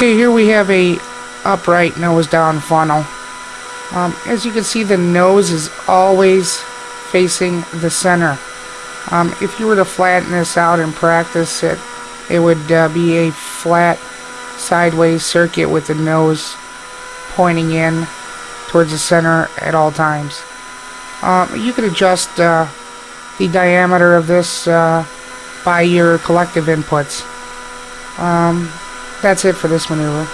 Okay, here we have a upright nose down funnel. Um, as you can see, the nose is always facing the center. Um, if you were to flatten this out and practice it, it would uh, be a flat sideways circuit with the nose pointing in towards the center at all times. Um, you can adjust uh, the diameter of this uh, by your collective inputs. Um, that's it for this maneuver.